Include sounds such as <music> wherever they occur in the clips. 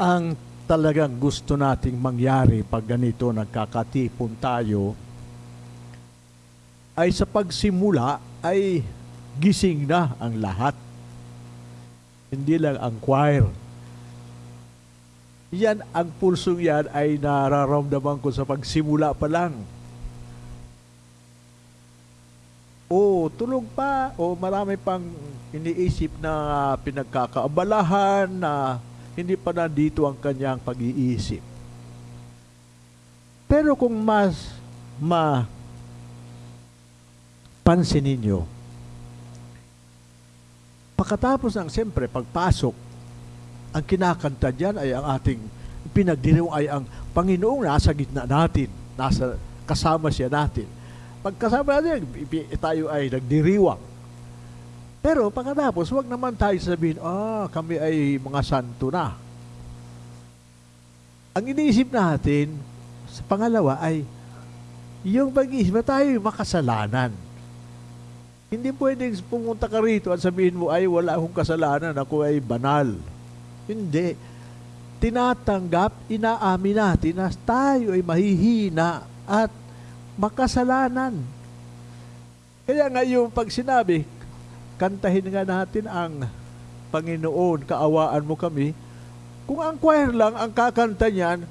ang talagang gusto nating mangyari pag ganito nagkakatipon tayo ay sa pagsimula ay gising na ang lahat. Hindi lang ang choir. Yan, ang pulsong yan ay nararamdaman ko sa pagsimula pa lang. O tulog pa, o marami pang iniisip na pinagkakaabalahan na hindi pa nandito ang kanyang pag-iisip. Pero kung mas ma pansin ninyo, pagkatapos ng siyempre pagpasok, ang kinakanta diyan ay ang ating pinagdiriwang ay ang Panginoong nasa gitna natin, nasa kasama siya natin. Pagkasama natin, tayo ay nagdiriwang. Pero pagkatapos, wag naman tayo sabihin, ah, kami ay mga santo na. Ang iniisip natin, sa pangalawa ay, yung pag-iisip na tayo makasalanan. Hindi pwedeng pumunta ka rito at sabihin mo, ay wala akong kasalanan, ako ay banal. Hindi. Tinatanggap, inaamin natin na tayo ay mahihina at makasalanan. Kaya nga yung pag sinabi, kantahin nga natin ang Panginoon, kaawaan mo kami. Kung ang choir lang ang kakanta niyan,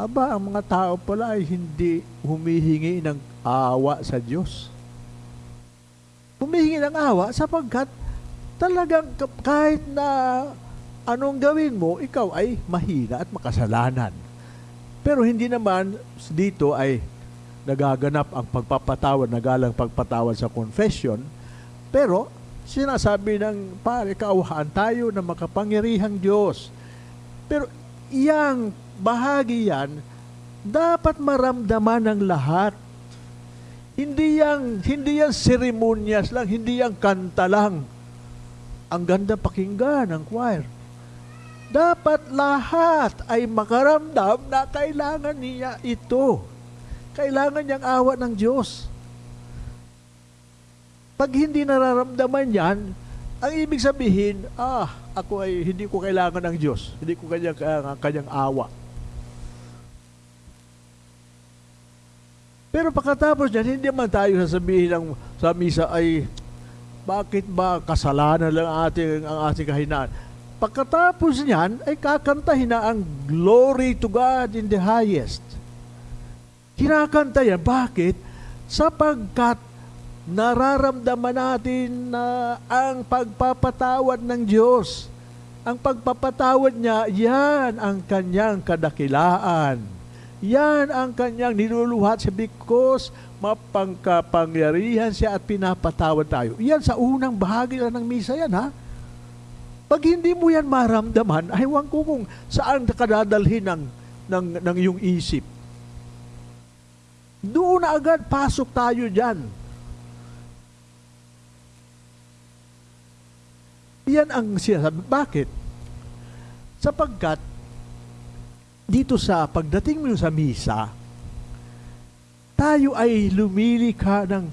aba, ang mga tao pala ay hindi humihingi ng awa sa Diyos. Humihingi ng awa sapagkat talagang kahit na anong gawin mo, ikaw ay mahina at makasalanan. Pero hindi naman dito ay nagaganap ang pagpapatawad, nagalang pagpatawad sa confession. Pero sinasabi ng pare, kauhaan tayo ng makapangyarihang Diyos. Pero iyang bahagi yan, dapat maramdaman ng lahat. Hindi yan, hindi yan seremonyas lang, hindi yan kanta lang. Ang ganda pakinggan ng choir. Dapat lahat ay makaramdam na kailangan niya ito. Kailangan niyang awa ng Diyos. Pag hindi nararamdaman yan, ang ibig sabihin, ah, ako ay hindi ko kailangan ng Diyos. Hindi ko kanyang, uh, kanyang awa. Pero pagkatapos niyan, hindi man tayo sasabihin ng, sa misa ay, bakit ba kasalanan lang ating, ang ating kahinaan? Pagkatapos niyan, ay kakantahin na ang glory to God in the highest. Kinakanta yan. Bakit? Sapagkat nararamdaman natin na ang pagpapatawad ng Diyos. Ang pagpapatawad niya, yan ang kanyang kadakilaan. Yan ang kanyang niluluhat siya because mapangkapangyarihan siya at pinapatawad tayo. Yan sa unang bahagi lang ng misa yan, ha? Pag hindi mo yan maramdaman, aywan ko kung saan kadadalhin ng, ng, ng iyong isip. Doon na agad, pasok tayo dyan. Yan ang sinasabi. Bakit? Sapagkat, dito sa pagdating mo sa misa, tayo ay lumilika ng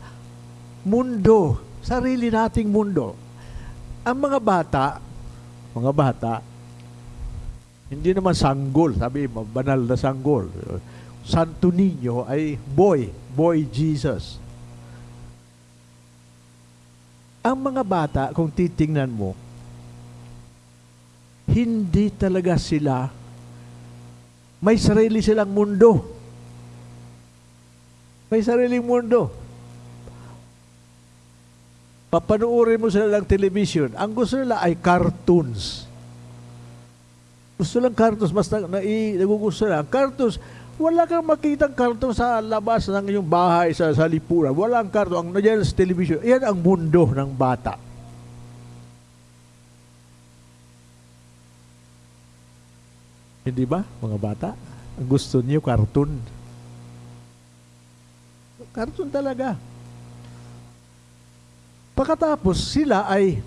mundo, sarili nating mundo. Ang mga bata, mga bata, hindi naman sanggol, sabi banal na sanggol. Santo Niño ay boy, boy Jesus. Ang mga bata, kung titingnan mo, hindi talaga sila, may sarili silang mundo. May sariling mundo. Papanuorin mo sila ng television. Ang gusto nila ay cartoons. Gusto lang cartoons, mas na, na, nagugusto lang. Cartoons, wala kang makitang cartoon sa labas ng iyong bahay, sa, sa lipunan. Walang cartoon. Ang nandiyan sa television, yan ang mundo ng bata. Hindi ba, mga bata? Ang gusto niyo, cartoon. Cartoon talaga. Pagkatapos, sila ay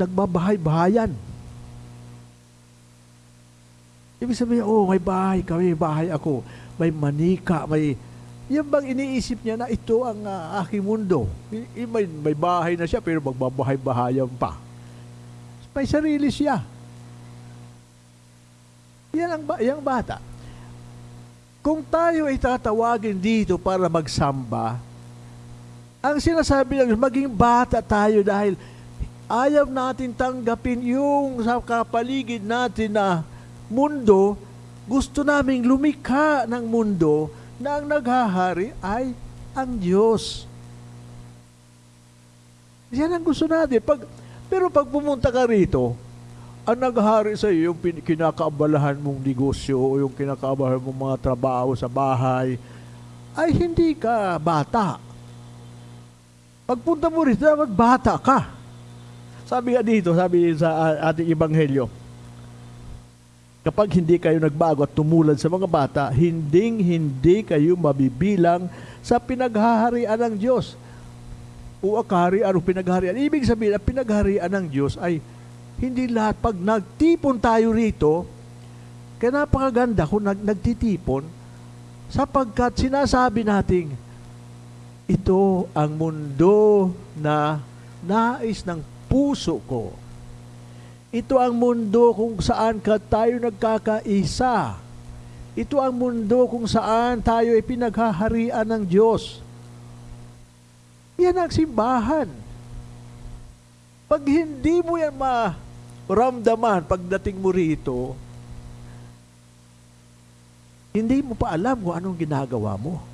nagbabahay-bahayan. Ibig sabihin, oh, may bahay kami, bahay ako. May manika, may... Yan bang iniisip niya na ito ang uh, aking mundo? I, may, may bahay na siya, pero magbabahay-bahayan pa. May sarili siya. Yan ang ba- yung bata. Kung tayo ay tatawagin dito para magsamba, ang sinasabi lang, maging bata tayo dahil ayaw natin tanggapin yung sa kapaligid natin na mundo, gusto naming lumikha ng mundo na ang naghahari ay ang Diyos. Yan ang gusto natin. Pag, pero pag pumunta ka rito, ang naghahari sa iyo, yung kinakaabalahan mong negosyo o yung kinakaabalahan mong mga trabaho sa bahay, ay hindi ka bata. Pagpunta mo rito, dapat bata ka. Sabi nga dito, sabi sa uh, ating ebanghelyo, kapag hindi kayo nagbago at tumulad sa mga bata, hinding hindi kayo mabibilang sa pinaghaharian ng Diyos. O kaharian o pinagharian. Ibig sabihin, ang pinagharian ng Diyos ay hindi lahat. Pag nagtipon tayo rito, kaya napakaganda kung nag, nagtitipon, sapagkat sinasabi nating, ito ang mundo na nais ng puso ko. Ito ang mundo kung saan ka tayo nagkakaisa. Ito ang mundo kung saan tayo ay pinaghaharian ng Diyos. Yan ang simbahan. Pag hindi mo yan maramdaman pagdating mo rito, hindi mo pa alam kung anong ginagawa mo.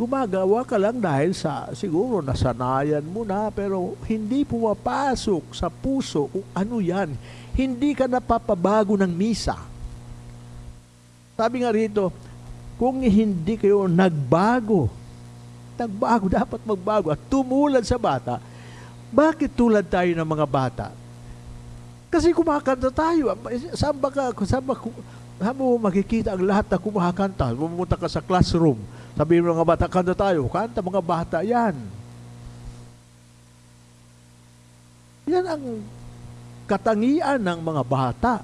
Gumagawa ka lang dahil sa siguro nasanayan mo na pero hindi pumapasok sa puso kung ano yan. Hindi ka napapabago ng misa. Sabi nga rito, kung hindi kayo nagbago, nagbago, <laughs> dapat magbago at tumulad sa bata, bakit tulad tayo ng mga bata? Kasi kumakanta tayo. Saan ba ka, saan ba, saan mo makikita ang lahat na kumakanta? Pumunta ka sa classroom, sabihin mo mga bata, kanta tayo. Kanta mga bata, yan. Yan ang katangian ng mga bata.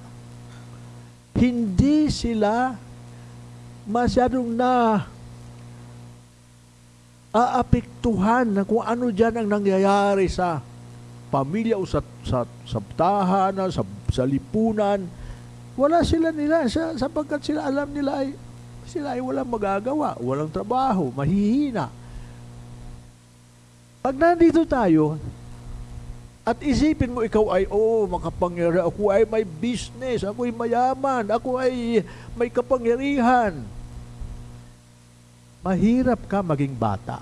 Hindi sila masyadong na aapektuhan na kung ano dyan ang nangyayari sa pamilya o sa, sa, sa tahanan, sa, sa lipunan. Wala sila nila sa, sapagkat sila alam nila ay sila ay walang magagawa, walang trabaho, mahihina. Pag nandito tayo, at isipin mo ikaw ay, oh, makapangyari, ako ay may business, ako ay mayaman, ako ay may kapangyarihan. Mahirap ka maging bata.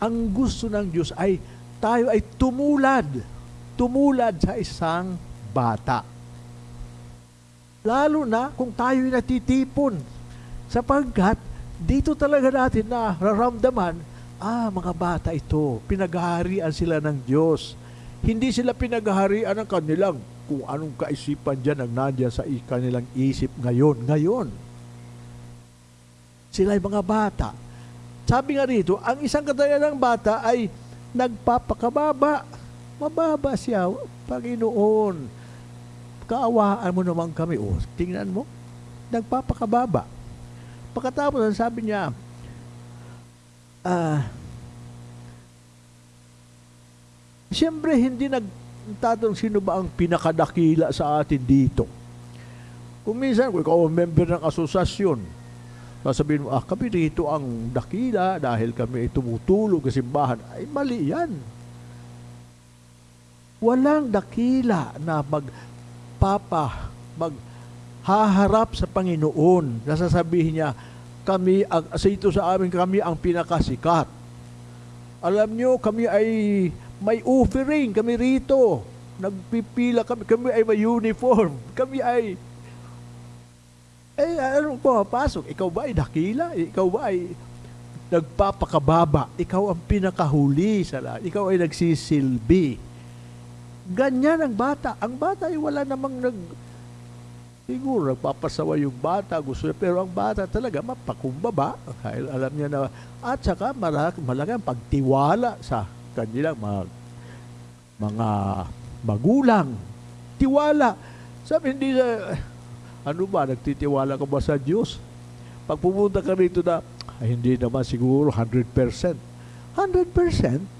Ang gusto ng Diyos ay tayo ay tumulad, tumulad sa isang bata. Lalo na kung tayo ay natitipon. Sapagkat dito talaga natin na raramdaman, ah, mga bata ito, pinaghaharian sila ng Diyos. Hindi sila pinaghaharian ng kanilang kung anong kaisipan dyan ang nandiyan sa kanilang isip ngayon. Ngayon. Sila ay mga bata. Sabi nga rito, ang isang katayan ng bata ay nagpapakababa. Mababa siya, Panginoon. Kaawaan mo naman kami. O, tingnan mo, nagpapakababa. Pagkatapos, sabi niya, ah, Siyempre, hindi nagtatanong sino ba ang pinakadakila sa atin dito. Kung minsan, kung ikaw member ng asosasyon, sasabihin mo, ah, kami rito ang dakila dahil kami ay tumutulong sa simbahan. Ay, mali yan. Walang dakila na magpapa, maghaharap sa Panginoon. Nasasabihin niya, kami, sa ito sa amin, kami ang pinakasikat. Alam nyo, kami ay may offering, kami rito. Nagpipila kami, kami ay may uniform. Kami ay eh, ano pumapasok? Ikaw ba ay dakila? Ikaw ba ay nagpapakababa? Ikaw ang pinakahuli sa lahat. Ikaw ay nagsisilbi. Ganyan ang bata. Ang bata ay wala namang nag... Siguro nagpapasawa yung bata, gusto niya. Pero ang bata talaga mapakumbaba. Dahil alam niya na... At saka malaki, malaki pagtiwala sa kanilang mga, mga magulang. Tiwala. Sabi hindi sa ano ba, nagtitiwala ka ba sa Diyos? Pag pumunta ka rito na, ay, hindi naman siguro 100%. 100%?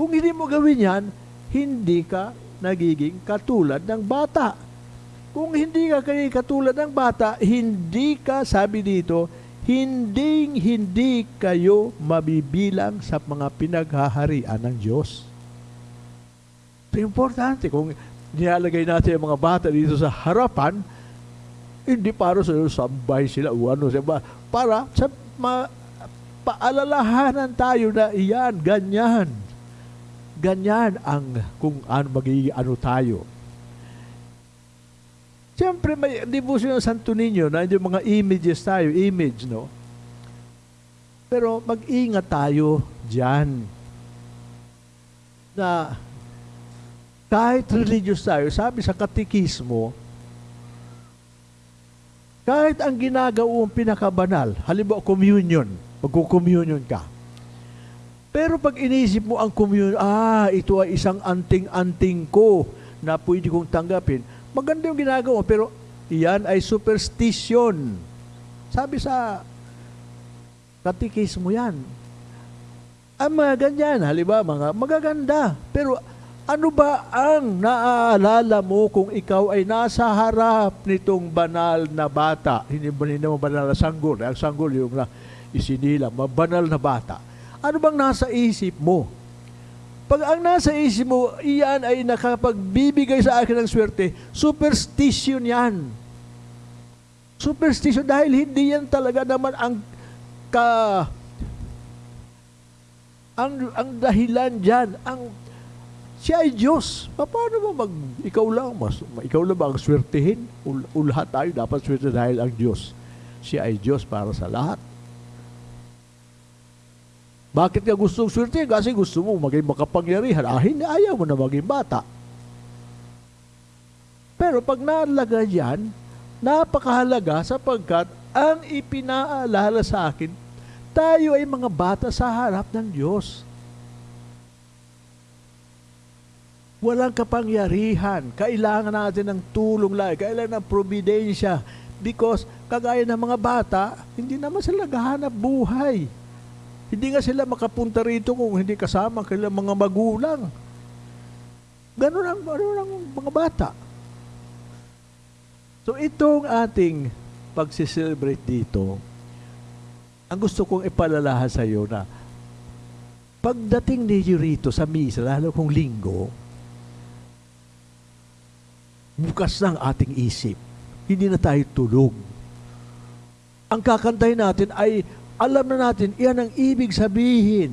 Kung hindi mo gawin yan, hindi ka nagiging katulad ng bata. Kung hindi ka kayo katulad ng bata, hindi ka, sabi dito, hindi hindi kayo mabibilang sa mga pinaghaharian ng Diyos. Ito importante. Kung nilalagay natin ang mga bata dito sa harapan, hindi para sa sambay sila ano sila. Para sa ma, paalalahanan tayo na iyan, ganyan. Ganyan ang kung ano magiging ano tayo. Siyempre, may devotion ng Santo Niño na yung mga images tayo, image, no? Pero mag-ingat tayo dyan na kahit religious tayo, sabi sa katikismo, kahit ang ginagawang pinakabanal, halimbawa communion, magko-communion ka. Pero pag inisip mo ang communion, ah, ito ay isang anting-anting ko na pwede kong tanggapin, maganda yung ginagawa, pero iyan ay superstition. Sabi sa katikismo yan. Ang mga ganyan, halimbawa, mga magaganda. Pero ano ba ang naaalala mo kung ikaw ay nasa harap nitong banal na bata? Hindi hindi mo banal na sanggol? Ang sanggol yung na isinila, banal na bata. Ano bang nasa isip mo? Pag ang nasa isip mo, iyan ay nakapagbibigay sa akin ng swerte, superstition yan. Superstition dahil hindi yan talaga naman ang ka ang ang dahilan diyan, ang siya ay Diyos. Paano mo mag ikaw lang mas ikaw lang ba ang swertehin? Ul, lahat tayo dapat swerte dahil ang Diyos. Siya ay Diyos para sa lahat. Bakit ka gusto swerte? Kasi gusto mo maging makapangyarihan. Ah, hindi, ayaw mo na maging bata. Pero pag nalaga yan, napakahalaga sapagkat ang ipinaalala sa akin, tayo ay mga bata sa harap ng Diyos. Walang kapangyarihan. Kailangan natin ng tulong lang. Kailangan ng providensya. Because, kagaya ng mga bata, hindi naman sila naghahanap buhay. Hindi nga sila makapunta rito kung hindi kasama kailang mga magulang. Ganun ang, ganun ang mga bata. So itong ating pagsiselebrate dito, ang gusto kong ipalalahan sa iyo na pagdating ninyo rito sa misa, lalo kong linggo, bukas ng ating isip. Hindi na tayo tulog. Ang kakantahin natin ay alam na natin, iyan ang ibig sabihin.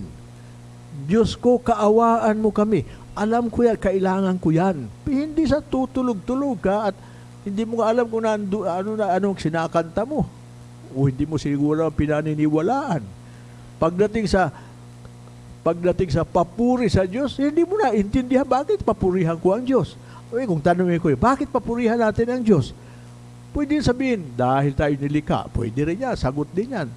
Diyos ko, kaawaan mo kami. Alam ko yan, kailangan ko yan. Hindi sa tutulog-tulog ka at hindi mo alam kung nando, ano na anong sinakanta mo. O hindi mo siguro pinaniniwalaan. Pagdating sa pagdating sa papuri sa Diyos, hindi mo na intindihan bakit papurihan ko ang Diyos. O kung tanongin ko, bakit papurihan natin ang Diyos? Pwede sabihin, dahil tayo nilikha. Pwede rin yan, sagot din yan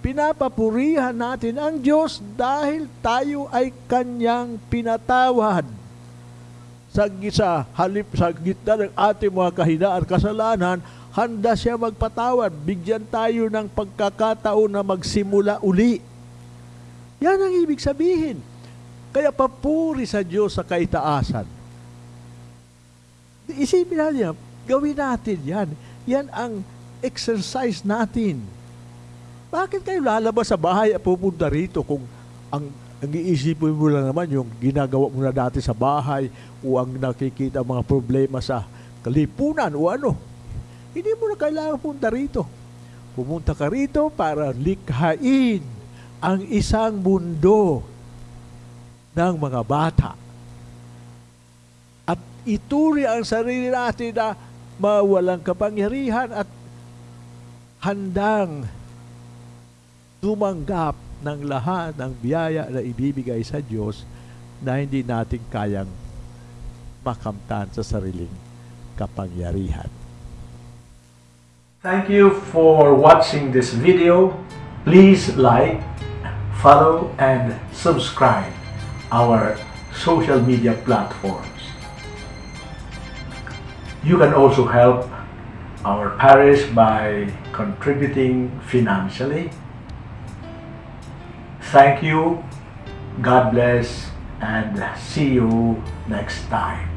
pinapapurihan natin ang Diyos dahil tayo ay Kanyang pinatawad. Sa, sa halip sa gitna ng ating mga kahinaan kasalanan, handa siya magpatawad. Bigyan tayo ng pagkakataon na magsimula uli. Yan ang ibig sabihin. Kaya papuri sa Diyos sa kaitaasan. Isipin natin, gawin natin yan. Yan ang exercise natin bakit kayo lalabas sa bahay at pupunta rito kung ang ang iisipin mo lang naman yung ginagawa mo na dati sa bahay o ang nakikita mga problema sa kalipunan o ano. Hindi mo na kailangan punta rito. Pumunta ka rito para likhain ang isang mundo ng mga bata. At ituri ang sarili natin na mawalang kapangyarihan at handang tumanggap ng lahat ng biyaya na ibibigay sa Diyos na hindi natin kayang makamtan sa sariling kapangyarihan. Thank you for watching this video. Please like, follow, and subscribe our social media platforms. You can also help our parish by contributing financially Thank you. God bless and see you next time.